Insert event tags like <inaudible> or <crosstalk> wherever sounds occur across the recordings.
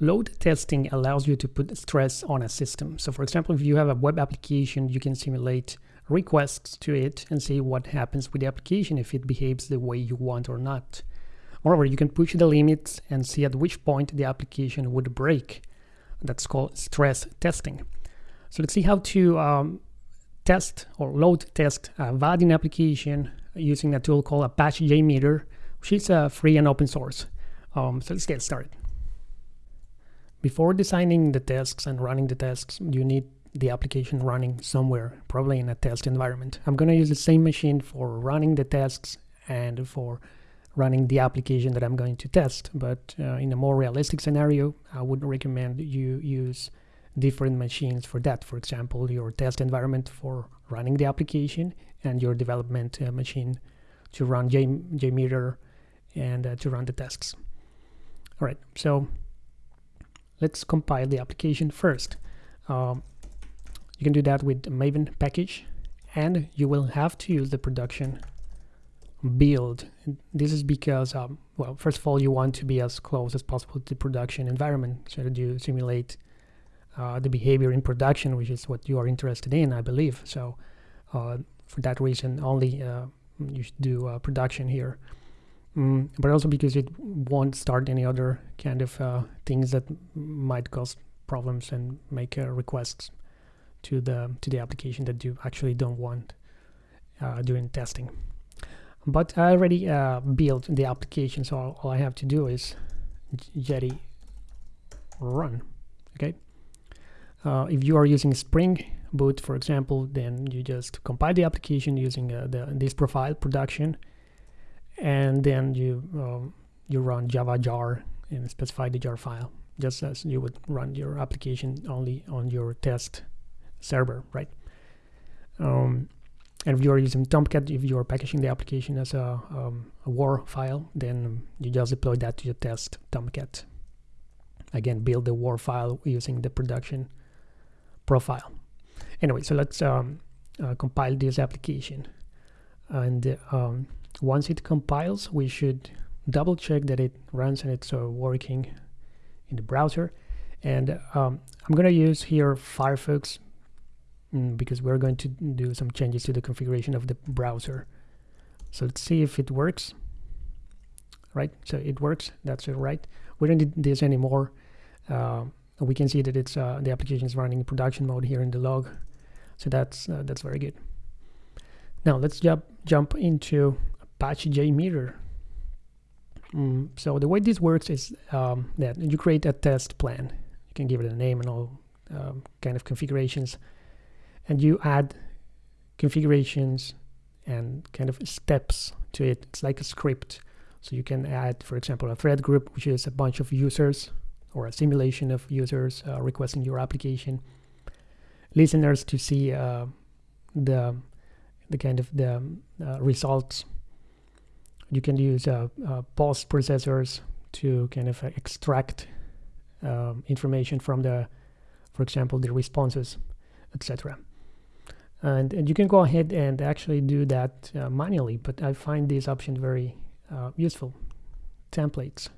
Load testing allows you to put stress on a system. So for example, if you have a web application, you can simulate requests to it and see what happens with the application if it behaves the way you want or not. Moreover, you can push the limits and see at which point the application would break. That's called stress testing. So let's see how to um, test or load test a Vaadin application using a tool called Apache JMeter, which is uh, free and open source. Um, so let's get started. Before designing the tasks and running the tasks, you need the application running somewhere, probably in a test environment. I'm going to use the same machine for running the tasks and for running the application that I'm going to test. But uh, in a more realistic scenario, I would recommend you use different machines for that. For example, your test environment for running the application and your development uh, machine to run J JMeter and uh, to run the tasks. All right, so let's compile the application first. Um, you can do that with the Maven package and you will have to use the production build. This is because, um, well, first of all, you want to be as close as possible to the production environment so that you simulate uh, the behavior in production, which is what you are interested in, I believe. So uh, for that reason, only uh, you should do uh, production here. Mm, but also because it won't start any other kind of uh, things that might cause problems and make requests to the to the application that you actually don't want during testing. But I already uh, built the application so all, all, I have to do is jetty run okay? Uh, if you are using Spring Boot for example then you just compile the application using uh, the, this profile production and then you um, you run java jar and specify the jar file just as you would run your application only on your test server right um, and if you are using Tomcat, if you are packaging the application as a, um, a WAR file, then you just deploy that to your test Tomcat. Again, build the WAR file using the production profile. Anyway, so let's um, uh, compile this application. And um, once it compiles, we should double check that it runs and it's uh, working in the browser. And um, I'm going to use here Firefox mm, because we're going to do some changes to the configuration of the browser. So let's see if it works. Right, so it works. That's it, right. We don't need this anymore. Uh, we can see that it's uh, the application is running in production mode here in the log. So that's uh, that's very good. Now let's jump jump into Apache JMeter. Mm, so the way this works is um, that you create a test plan. You can give it a name and all um, kind of configurations and you add configurations and kind of steps to it. It's like a script. So you can add, for example, a thread group, which is a bunch of users or a simulation of users uh, requesting your application. Listeners to see uh, the the kind of the uh, results. You can use uh, uh, post processors to kind of extract um, information from the, for example, the responses, etc and, and you can go ahead and actually do that uh, manually but I find this option very uh, useful. Templates.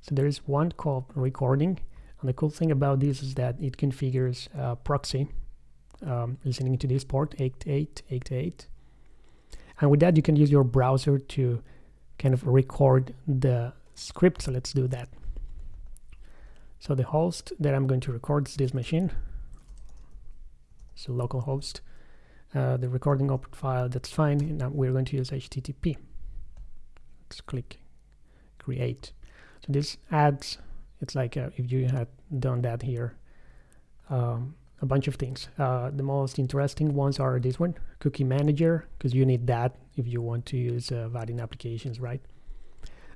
So there is one called recording and the cool thing about this is that it configures uh, proxy um, listening to this port 8888 and with that you can use your browser to kind of record the script so let's do that so the host that I'm going to record is this machine so localhost uh, the recording output file, that's fine. Now we're going to use HTTP. Let's click create. So this adds, it's like uh, if you had done that here, um, a bunch of things. Uh, the most interesting ones are this one, cookie manager, because you need that if you want to use uh, applications, right?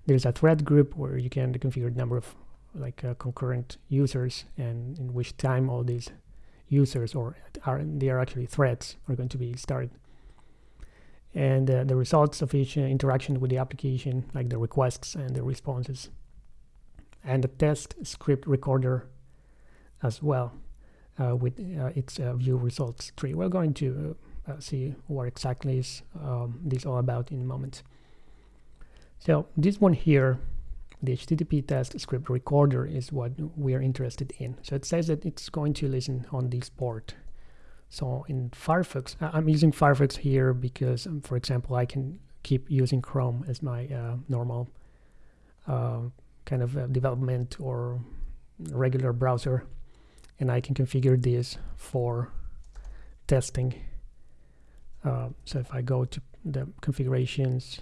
There's a thread group where you can configure the number of like uh, concurrent users and in which time all these users or are they are actually threads are going to be started. And uh, the results of each uh, interaction with the application like the requests and the responses. And the test script recorder as well uh, with uh, its view results tree. We're going to uh, see what exactly is um, this all about in a moment so this one here the HTTP test script recorder is what we are interested in. So it says that it's going to listen on this port. So in Firefox, I'm using Firefox here because, um, for example, I can keep using Chrome as my uh, normal uh, kind of uh, development or regular browser. And I can configure this for testing. Uh, so if I go to the configurations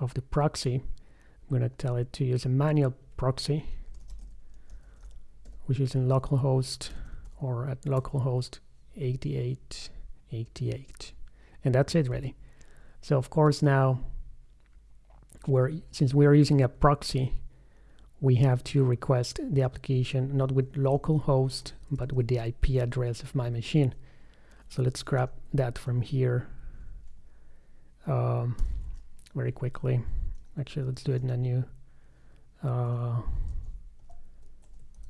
of the proxy, I'm going to tell it to use a manual proxy, which is in localhost or at localhost 8888. And that's it really. So of course now we're since we're using a proxy, we have to request the application not with localhost but with the IP address of my machine. So let's grab that from here um, very quickly. Actually, let's do it in a new. Uh,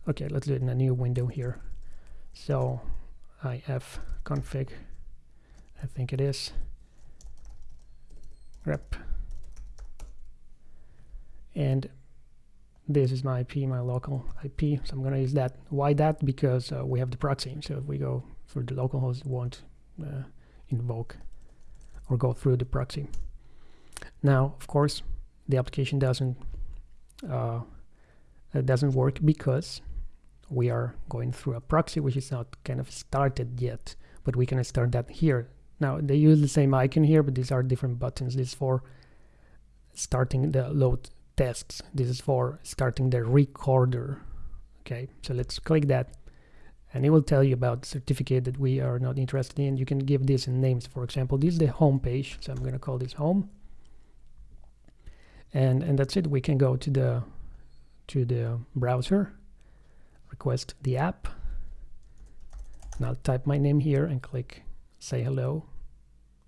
okay, let's do it in a new window here. So if config, I think it is grep, and this is my IP, my local IP. So I'm going to use that. Why that? Because uh, we have the proxy. So if we go for the local host, won't uh, invoke or go through the proxy. Now, of course, the application doesn't uh, doesn't work because we are going through a proxy which is not kind of started yet but we can start that here. Now they use the same icon here but these are different buttons. This is for starting the load tests. This is for starting the recorder. Okay so let's click that and it will tell you about the certificate that we are not interested in. You can give this names. For example this is the home page so I'm going to call this home. And and that's it. We can go to the to the browser request the app. And I'll type my name here and click say hello.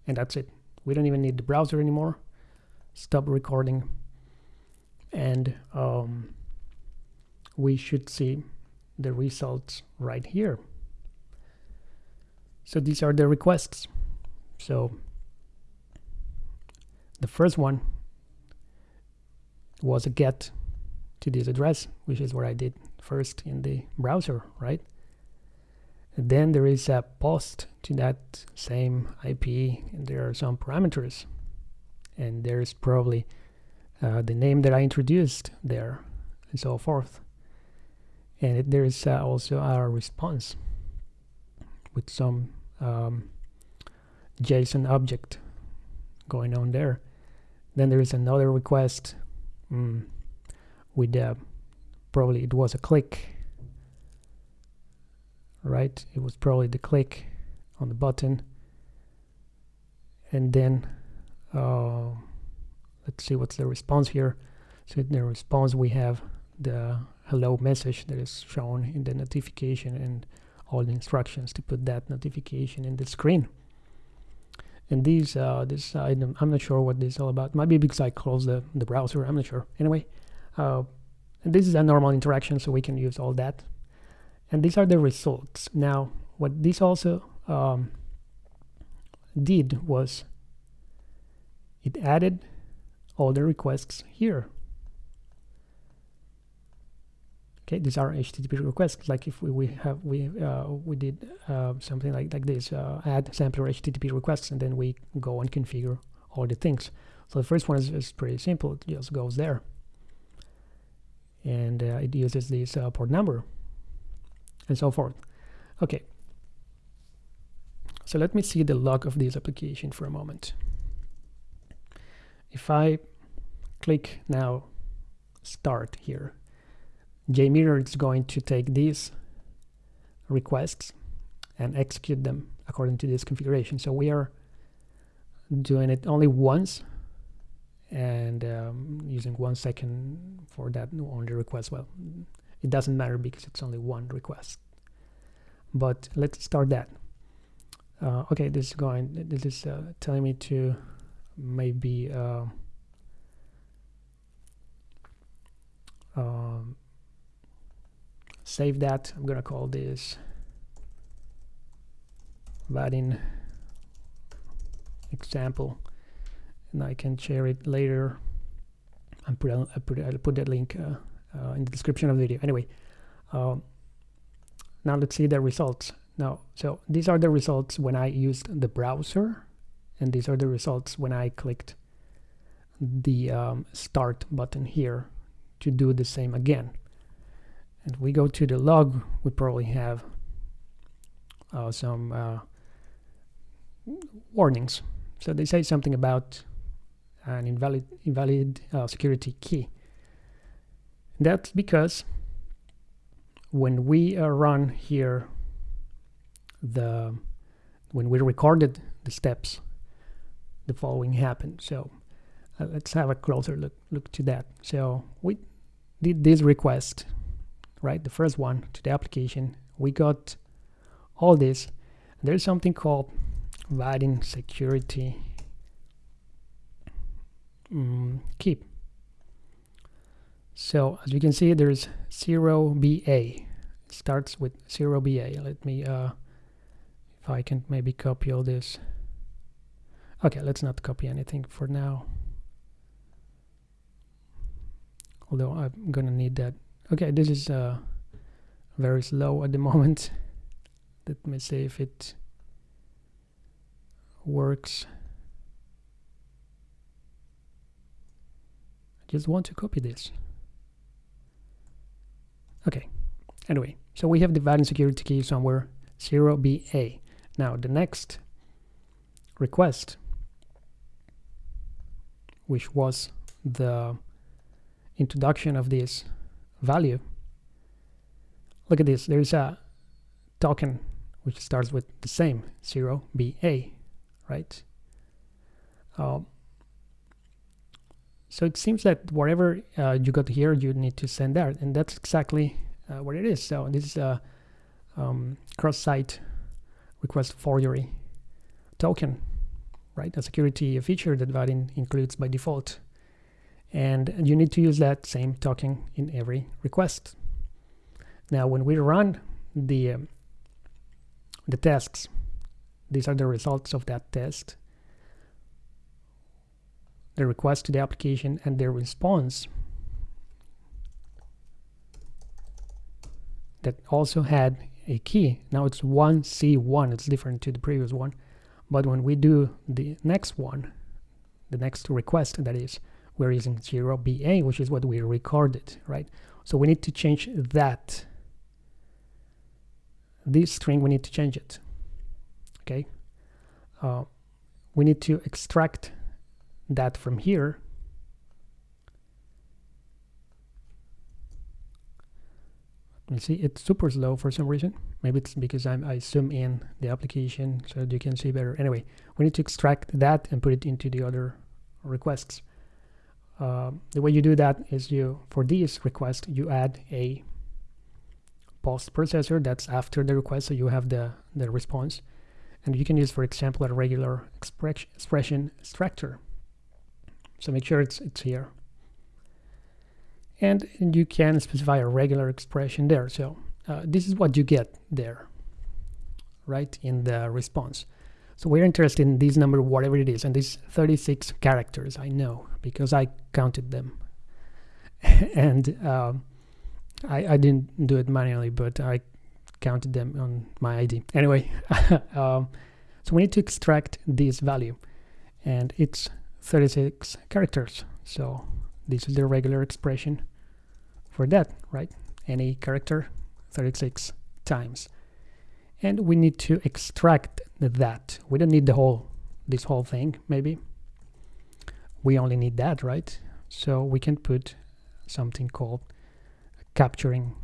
And that's it. We don't even need the browser anymore. Stop recording. And um, we should see the results right here so these are the requests so the first one was a get to this address, which is what I did first in the browser, right? And then there is a post to that same IP, and there are some parameters. And there's probably uh, the name that I introduced there, and so forth. And there is uh, also our response with some um, JSON object going on there. Then there is another request mm, with uh, probably it was a click right? It was probably the click on the button. And then uh, let's see what's the response here. So in the response we have the hello message that is shown in the notification and all the instructions to put that notification in the screen. And these uh, this item I'm not sure what this is all about. Maybe because I closed the, the browser I'm not sure. Anyway uh, this is a normal interaction so we can use all that. And these are the results. Now what this also um, did was it added all the requests here okay these are http requests. Like if we, we have we uh, we did uh, something like like this uh, add sampler http requests and then we go and configure all the things. So the first one is, is pretty simple. It just goes there. And uh, it uses this uh, port number. And so forth. Okay. So let me see the log of this application for a moment. If I click now start here JMeter is going to take these requests and execute them according to this configuration. So we are doing it only once and um, using one second for that only request. Well, it doesn't matter because it's only one request. But let's start that. Uh, okay, this is going. This is uh, telling me to maybe. Uh, save that I'm gonna call this Vaadin example and I can share it later and put, I put, I'll put that link uh, uh, in the description of the video. Anyway, um, now let's see the results. Now, so these are the results when I used the browser, and these are the results when I clicked the um, start button here to do the same again. And we go to the log, we probably have uh, some uh, warnings. So they say something about an invalid, invalid uh, security key. That's because when we uh, run here the when we recorded the steps the following happened so uh, let's have a closer look look to that so we did this request right the first one to the application we got all this. There's something called Vaadin security um, keep so as you can see there's 0BA it starts with 0BA let me uh, if I can maybe copy all this. Okay let's not copy anything for now. Although I'm gonna need that okay this is uh, very slow at the <laughs> moment. Let me see if it works. I just want to copy this. Okay anyway so we have the valid security key somewhere 0BA now the next request, which was the introduction of this value, look at this, there's a token which starts with the same 0BA, right? Um, so it seems that whatever uh, you got here, you need to send there, and that's exactly uh, what it is. So this is a um, cross-site request forgery token, right? A security feature that Vaadin includes by default. And you need to use that same token in every request. Now, when we run the, um, the tests, these are the results of that test. The request to the application and the response that also had a key. Now it's 1C1, it's different to the previous one. But when we do the next one, the next request that is, we're using 0BA, which is what we recorded, right? So we need to change that. This string, we need to change it, okay? Uh, we need to extract that from here you see it's super slow for some reason maybe it's because I'm, I zoom in the application so you can see better anyway we need to extract that and put it into the other requests uh, the way you do that is you for this request you add a post processor that's after the request so you have the the response. And you can use for example a regular expression expression extractor so make sure it's it's here. And, you can specify a regular expression there. So uh, this is what you get there right in the response so we're interested in this number whatever it is and these 36 characters I know because I counted them <laughs> and uh, I, I didn't do it manually but I counted them on my ID anyway <laughs> um, so we need to extract this value and it's 36 characters so this is the regular expression for that, right? Any character 36 times. And we need to extract that. We don't need the whole, this whole thing, maybe. We only need that, right? So we can put something called capturing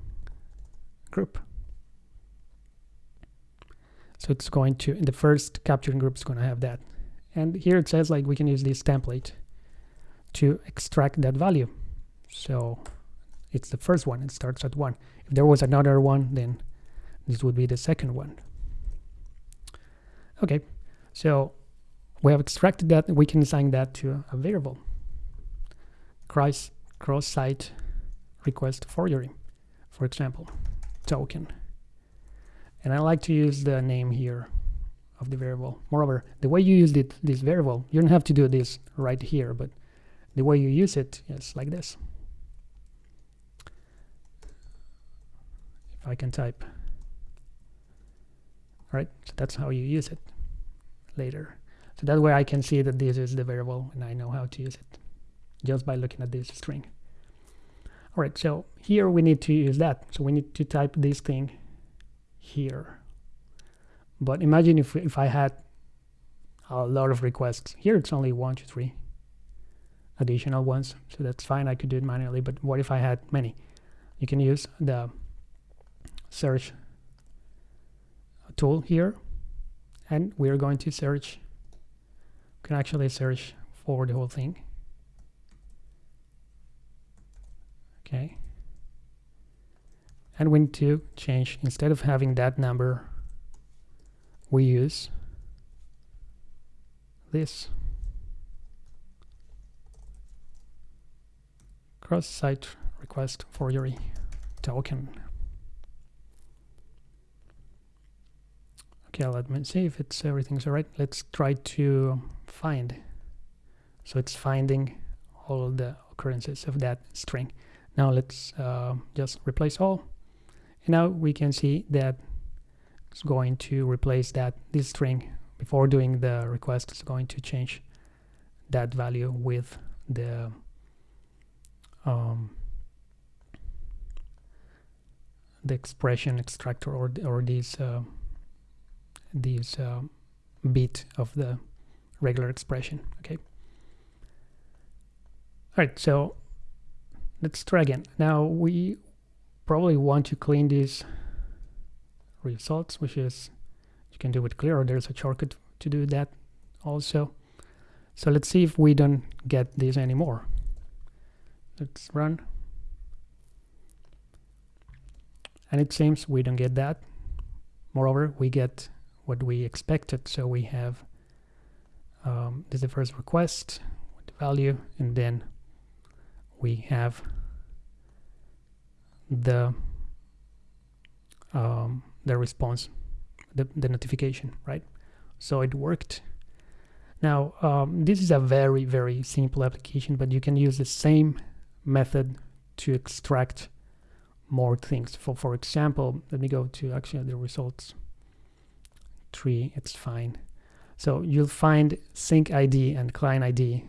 group. So it's going to, in the first capturing group is going to have that. And here it says like we can use this template to extract that value. So it's the first one, it starts at one. If there was another one, then this would be the second one. Okay, so we have extracted that, we can assign that to a variable. Cross, cross-site request forgery, for example, token. And I like to use the name here of the variable. Moreover, the way you use it, this variable, you don't have to do this right here, but The way you use it is like this. If I can type. All right, so that's how you use it later. So that way I can see that this is the variable and I know how to use it just by looking at this string. All right, so here we need to use that. So we need to type this thing here. But imagine if, if I had a lot of requests. Here it's only one, two, three additional ones. So that's fine. I could do it manually. But what if I had many? You can use the search tool here. And we're going to search. You can actually search for the whole thing. okay and we need to change instead of having that number we use this cross-site request forgery token okay let me see if it's everything's all right. Let's try to find. So it's finding all the occurrences of that string. Now let's uh, just replace all. And now we can see that it's going to replace that this string before doing the request is going to change that value with the um, the expression extractor or or these uh, these uh, bit of the regular expression okay all right so let's try again. Now we probably want to clean these results, which is you can do with clear or there's a shortcut to do that also. So let's see if we don't get this anymore. Let's run. And it seems we don't get that. Moreover, we get what we expected. So we have um, this is the first request with the value and then we have the um, the response, the, the notification, right? So it worked. Now, um, this is a very, very simple application, but you can use the same method to extract more things. For, for example, let me go to actually the results tree, it's fine. So you'll find sync ID and client ID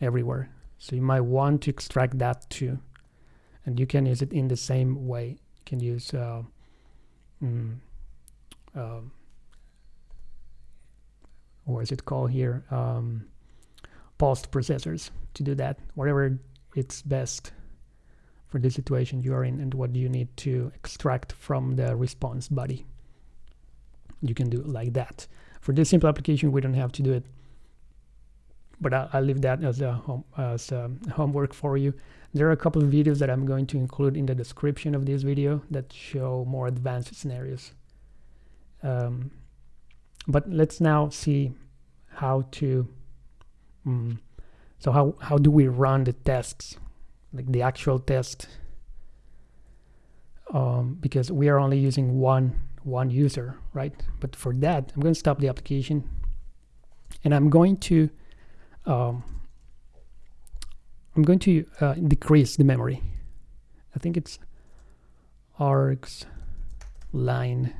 everywhere. So you might want to extract that too. And you can use it in the same way. You can use uh, mm, uh, what is it called here? Um, post processors to do that. Whatever it's best for the situation you are in and what you need to extract from the response body. You can do it like that. For this simple application, we don't have to do it but I'll, I'll, leave that as a home, as a homework for you. There are a couple of videos that I'm going to include in the description of this video that show more advanced scenarios. Um, but let's now see how to um, so how how do we run the tests like the actual test um, because we are only using one one user right but for that I'm going to stop the application and I'm going to um, I'm going to uh, decrease the memory. I think it's args line,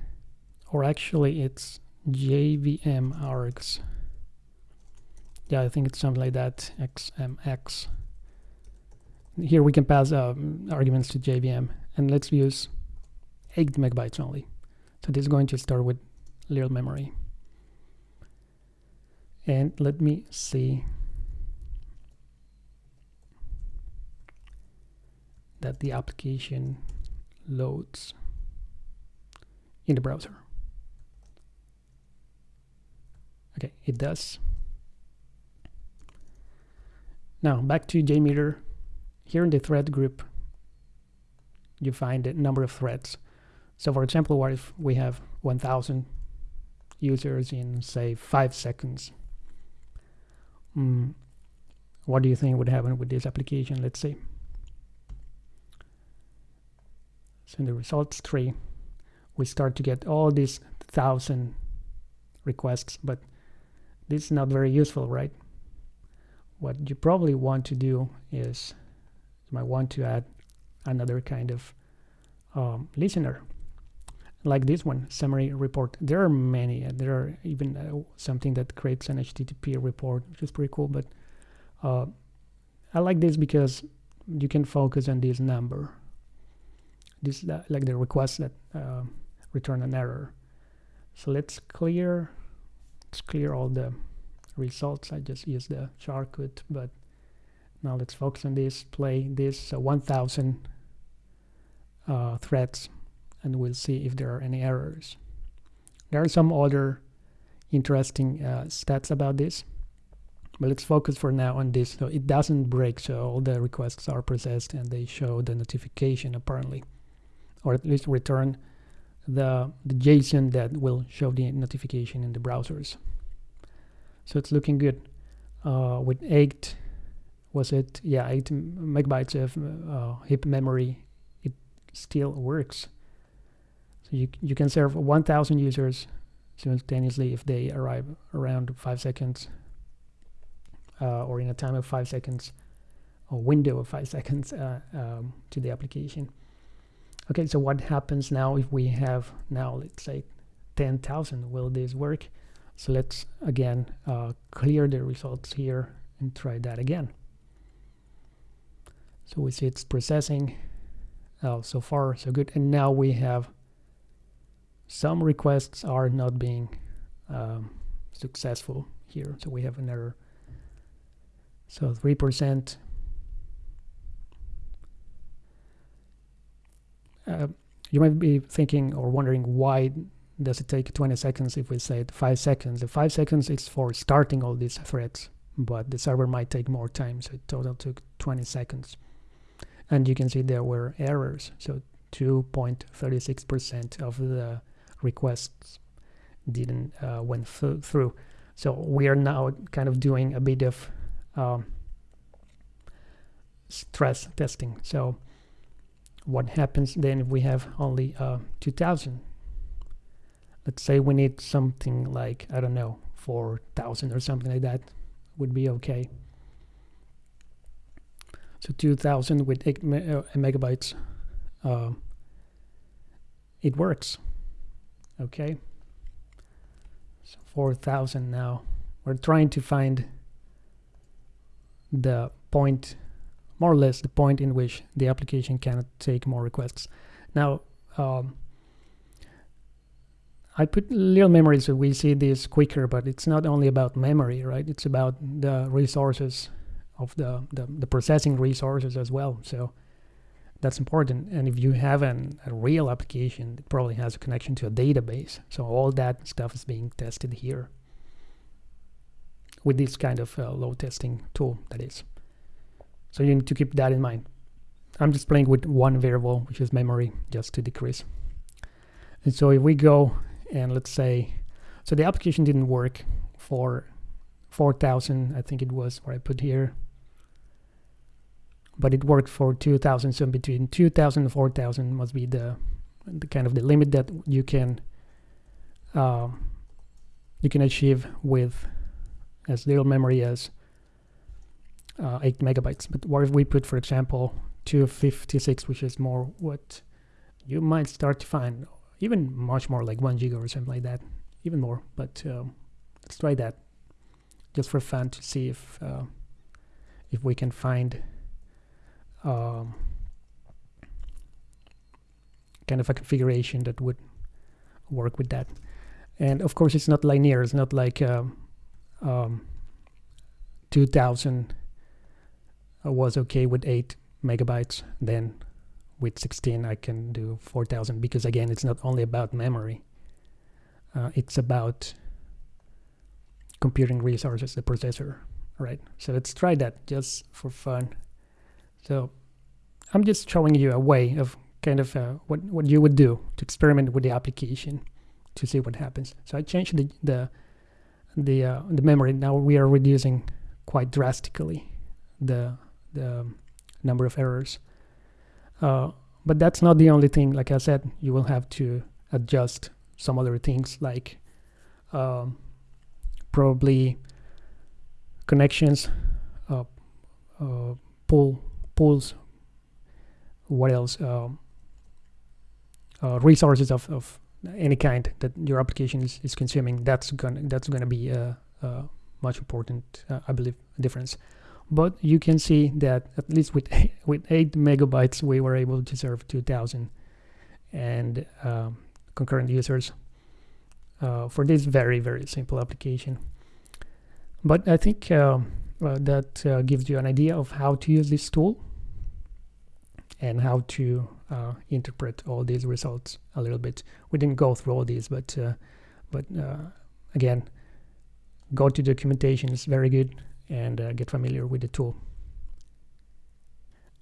or actually it's JVM args. Yeah, I think it's something like that, XMX. Here we can pass um, arguments to JVM, and let's use 8 megabytes only. So this is going to start with little memory. And let me see that the application loads in the browser. Okay, it does. Now back to JMeter. Here in the thread group, you find the number of threads. So for example, what if we have 1000 users in say five seconds? Mm, what do you think would happen with this application? Let's see. So in the results tree, we start to get all these thousand requests, but this is not very useful, right? what you probably want to do is you might want to add another kind of um, listener like this one summary report. There are many uh, there are even uh, something that creates an http report which is pretty cool but uh, i like this because you can focus on this number. This uh, like the request that uh, return an error. So let's clear let's clear all the results. I just use the shortcut but now let's focus on this play this. So 1000 uh, threads and we'll see if there are any errors. There are some other interesting uh, stats about this but let's focus for now on this. So it doesn't break so all the requests are processed and they show the notification apparently or at least return the, the JSON that will show the notification in the browsers. So it's looking good. Uh, with 8 was it? Yeah 8 megabytes of uh, heap memory it still works so you, you can serve 1000 users simultaneously if they arrive around 5 seconds uh, or in a time of 5 seconds or window of 5 <laughs> seconds uh, um, to the application okay so what happens now if we have now let's say 10,000 will this work so let's again uh, clear the results here and try that again. So we see it's processing. Oh, so far so good. And now we have some requests are not being um, successful here. So we have an error. So 3%. Uh, you might be thinking or wondering why does it take 20 seconds if we say 5 seconds? The 5 seconds is for starting all these threads, but the server might take more time, so it total took 20 seconds. And you can see there were errors, so 2.36% of the requests didn't uh, went th through. So we are now kind of doing a bit of um, stress testing. So what happens then if we have only uh, 2000 let's say we need something like I don't know 4000 or something like that would be okay so 2000 with 8 me uh, megabytes uh, it works okay so 4000 now we're trying to find the point more or less the point in which the application cannot take more requests now um, I put little memory so we see this quicker, but it's not only about memory, right? It's about the resources of the, the, the processing resources as well. So that's important. And if you have an, a real application, it probably has a connection to a database. So all that stuff is being tested here with this kind of uh, load testing tool, that is. So you need to keep that in mind. I'm just playing with one variable, which is memory, just to decrease. And so if we go and let's say so the application didn't work for 4000 I think it was what I put here but it worked for 2000 so between 2000 and 4000 must be the the kind of the limit that you can uh, you can achieve with as little memory as uh, 8 megabytes. But what if we put for example 256 which is more what you might start to find even much more like one giga or something like that even more. But um, let's try that just for fun to see if uh, if we can find um, kind of a configuration that would work with that. And of course it's not linear. It's not like um, um, 2000 was okay with 8 megabytes. Then with 16 I can do 4000 because again it's not only about memory. Uh, it's about computing resources the processor right? So let's try that just for fun. So I'm just showing you a way of kind of uh, what what you would do to experiment with the application to see what happens so I changed the the the, uh, the memory now we are reducing quite drastically the the number of errors uh, but that's not the only thing. Like I said, you will have to adjust some other things like um, probably connections. Uh, uh, pull pulls what else um, uh, resources of, of any kind that your application is, is consuming that's gonna that's gonna be a, a much important uh, I believe difference. But you can see that at least with <laughs> with 8 megabytes we were able to serve 2000 and um, concurrent users uh, for this very very simple application. But I think uh, uh, that uh, gives you an idea of how to use this tool and how to uh, interpret all these results a little bit we didn't go through all these but uh, but again go to documentation it's very good and uh, get familiar with the tool.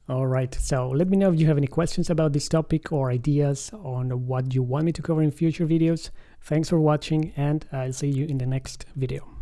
All right, so let me know if you have any questions about this topic or ideas on what you want me to cover in future videos. Thanks for watching and I'll see you in the next video.